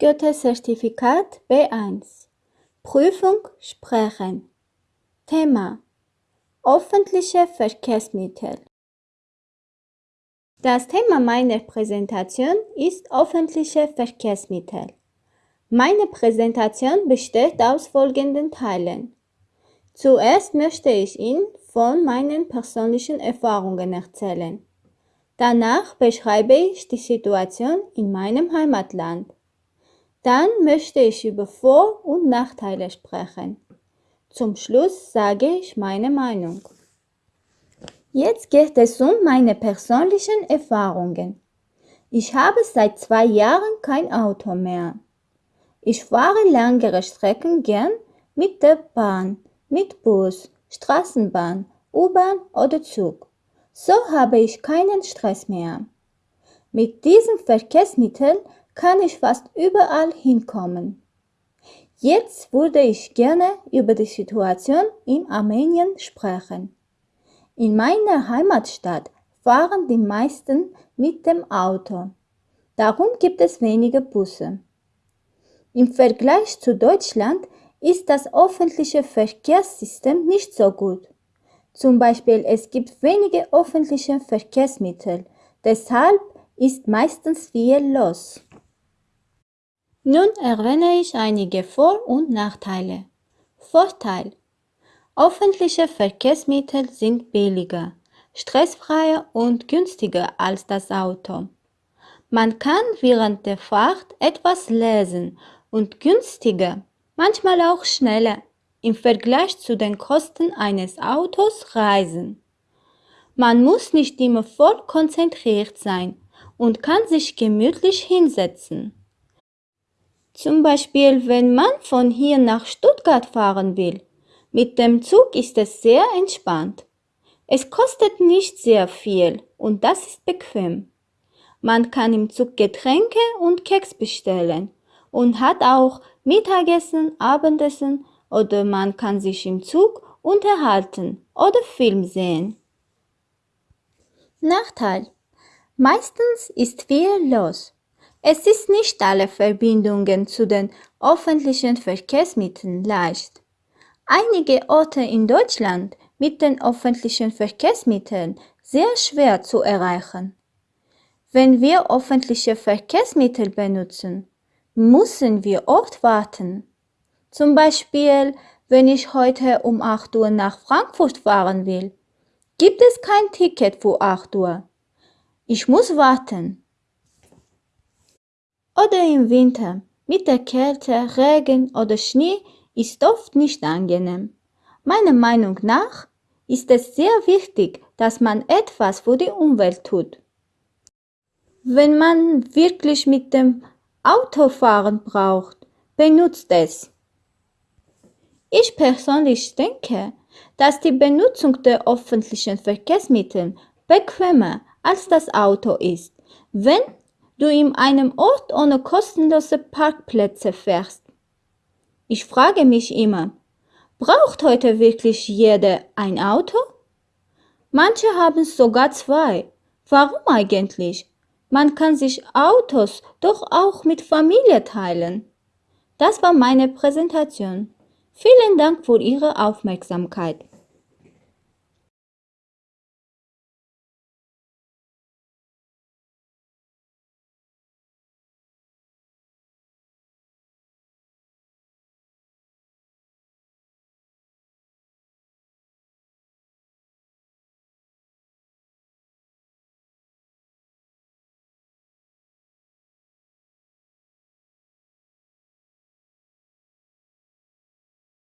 Goethe-Zertifikat B1 Prüfung Sprechen Thema Öffentliche Verkehrsmittel Das Thema meiner Präsentation ist öffentliche Verkehrsmittel. Meine Präsentation besteht aus folgenden Teilen. Zuerst möchte ich Ihnen von meinen persönlichen Erfahrungen erzählen. Danach beschreibe ich die Situation in meinem Heimatland. Dann möchte ich über Vor- und Nachteile sprechen. Zum Schluss sage ich meine Meinung. Jetzt geht es um meine persönlichen Erfahrungen. Ich habe seit zwei Jahren kein Auto mehr. Ich fahre längere Strecken gern mit der Bahn, mit Bus, Straßenbahn, U-Bahn oder Zug. So habe ich keinen Stress mehr. Mit diesem Verkehrsmittel kann ich fast überall hinkommen. Jetzt würde ich gerne über die Situation in Armenien sprechen. In meiner Heimatstadt fahren die meisten mit dem Auto. Darum gibt es wenige Busse. Im Vergleich zu Deutschland ist das öffentliche Verkehrssystem nicht so gut. Zum Beispiel es gibt wenige öffentliche Verkehrsmittel, deshalb ist meistens viel los. Nun erwähne ich einige Vor- und Nachteile. Vorteil. Öffentliche Verkehrsmittel sind billiger, stressfreier und günstiger als das Auto. Man kann während der Fahrt etwas lesen und günstiger, manchmal auch schneller im Vergleich zu den Kosten eines Autos reisen. Man muss nicht immer voll konzentriert sein und kann sich gemütlich hinsetzen. Zum Beispiel, wenn man von hier nach Stuttgart fahren will. Mit dem Zug ist es sehr entspannt. Es kostet nicht sehr viel und das ist bequem. Man kann im Zug Getränke und Keks bestellen und hat auch Mittagessen, Abendessen oder man kann sich im Zug unterhalten oder Film sehen. Nachteil. Meistens ist viel los. Es ist nicht alle Verbindungen zu den öffentlichen Verkehrsmitteln leicht. Einige Orte in Deutschland mit den öffentlichen Verkehrsmitteln sehr schwer zu erreichen. Wenn wir öffentliche Verkehrsmittel benutzen, müssen wir oft warten. Zum Beispiel, wenn ich heute um 8 Uhr nach Frankfurt fahren will, gibt es kein Ticket für 8 Uhr. Ich muss warten. Oder im Winter, mit der Kälte, Regen oder Schnee ist oft nicht angenehm. Meiner Meinung nach ist es sehr wichtig, dass man etwas für die Umwelt tut. Wenn man wirklich mit dem Auto fahren braucht, benutzt es. Ich persönlich denke, dass die Benutzung der öffentlichen Verkehrsmittel bequemer als das Auto ist, wenn du in einem Ort ohne kostenlose Parkplätze fährst. Ich frage mich immer, braucht heute wirklich jeder ein Auto? Manche haben sogar zwei. Warum eigentlich? Man kann sich Autos doch auch mit Familie teilen. Das war meine Präsentation. Vielen Dank für Ihre Aufmerksamkeit.